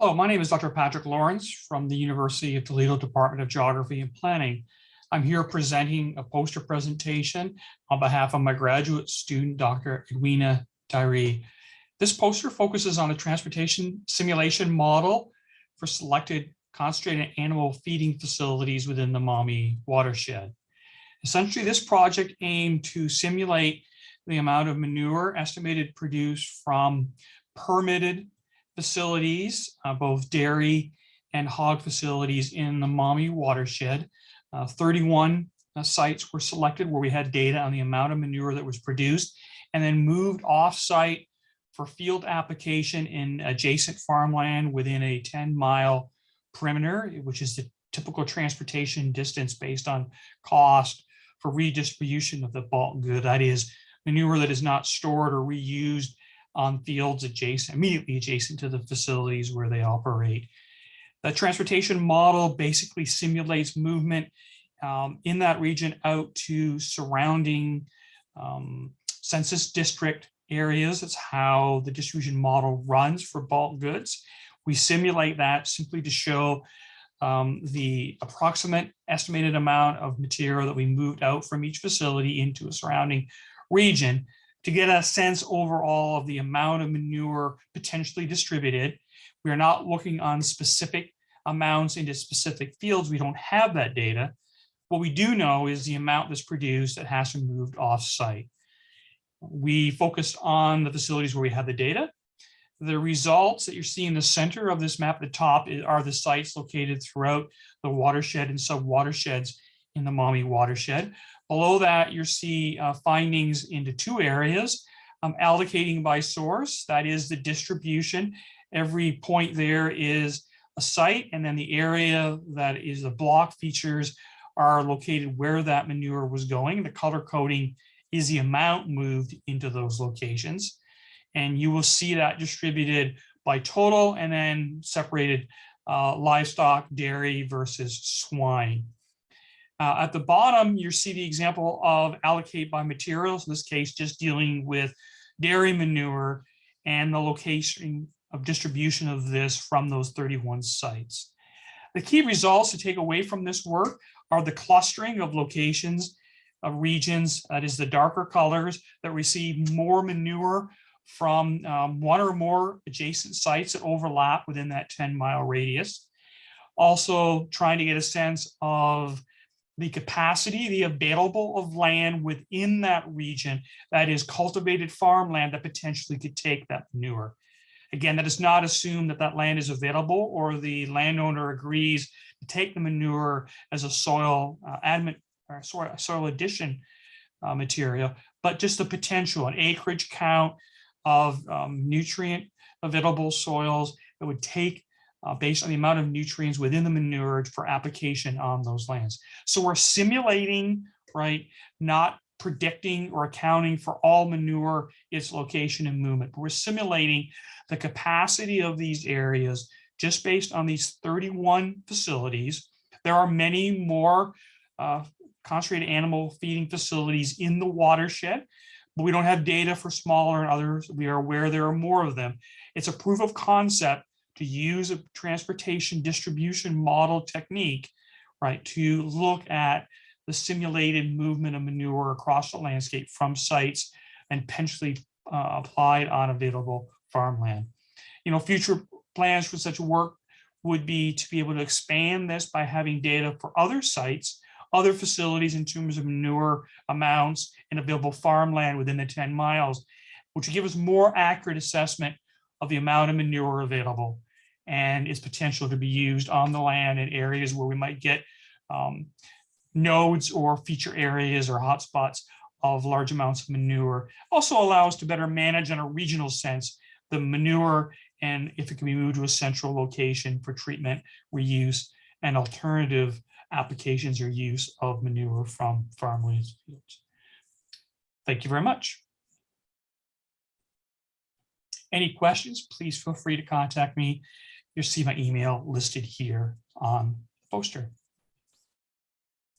Hello, my name is Dr. Patrick Lawrence from the University of Toledo Department of Geography and Planning. I'm here presenting a poster presentation on behalf of my graduate student, Dr. Edwina Tyree. This poster focuses on a transportation simulation model for selected concentrated animal feeding facilities within the Maumee watershed. Essentially, this project aimed to simulate the amount of manure estimated produced from permitted facilities, uh, both dairy and hog facilities in the Maumee watershed. Uh, 31 uh, sites were selected where we had data on the amount of manure that was produced and then moved off-site for field application in adjacent farmland within a 10 mile perimeter, which is the typical transportation distance based on cost for redistribution of the bulk good. That is manure that is not stored or reused on fields adjacent, immediately adjacent to the facilities where they operate. The transportation model basically simulates movement um, in that region out to surrounding um, census district areas. That's how the distribution model runs for bulk goods. We simulate that simply to show um, the approximate estimated amount of material that we moved out from each facility into a surrounding region to get a sense overall of the amount of manure potentially distributed. We are not looking on specific amounts into specific fields. We don't have that data. What we do know is the amount that's produced that has to be moved off site. We focused on the facilities where we have the data. The results that you see in the center of this map at the top are the sites located throughout the watershed and sub watersheds in the Maumee watershed. Below that, you see uh, findings into two areas, um, allocating by source, that is the distribution. Every point there is a site, and then the area that is the block features are located where that manure was going. The color coding is the amount moved into those locations. And you will see that distributed by total and then separated uh, livestock, dairy versus swine. Uh, at the bottom, you see the example of allocate by materials, in this case, just dealing with dairy manure and the location of distribution of this from those 31 sites. The key results to take away from this work are the clustering of locations of regions, that is the darker colors that receive more manure from um, one or more adjacent sites that overlap within that 10 mile radius. Also trying to get a sense of the capacity, the available of land within that region that is cultivated farmland that potentially could take that manure. Again, that does not assume that that land is available or the landowner agrees to take the manure as a soil uh, admit, or soil, soil addition uh, material, but just the potential, an acreage count of um, nutrient available soils that would take uh, based on the amount of nutrients within the manure for application on those lands. So we're simulating, right, not predicting or accounting for all manure, its location and movement, but we're simulating the capacity of these areas just based on these 31 facilities. There are many more uh, concentrated animal feeding facilities in the watershed, but we don't have data for smaller and others. We are aware there are more of them. It's a proof of concept to use a transportation distribution model technique, right, to look at the simulated movement of manure across the landscape from sites and potentially uh, applied on available farmland. You know, future plans for such work would be to be able to expand this by having data for other sites, other facilities in terms of manure amounts and available farmland within the 10 miles, which would give us more accurate assessment of the amount of manure available and its potential to be used on the land in areas where we might get um, nodes or feature areas or hotspots of large amounts of manure. Also allows us to better manage in a regional sense the manure and if it can be moved to a central location for treatment, reuse, and alternative applications or use of manure from farmlands fields. Thank you very much. Any questions, please feel free to contact me. You'll see my email listed here on the poster.